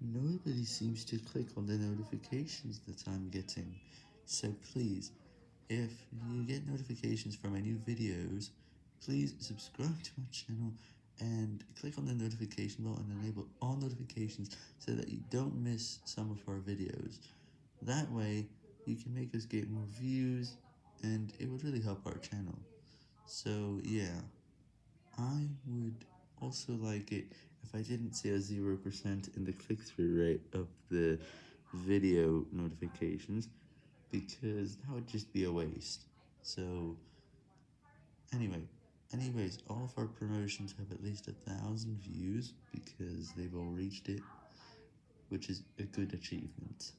nobody seems to click on the notifications that I'm getting, so please, if you get notifications for my new videos, please subscribe to my channel, and click on the notification bell and enable all notifications so that you don't miss some of our videos. That way, you can make us get more views, and it would really help our channel. So yeah, I would also like it if I didn't see a 0% in the click-through rate of the video notifications, because that would just be a waste. So, anyway, anyways, all of our promotions have at least a thousand views, because they've all reached it, which is a good achievement.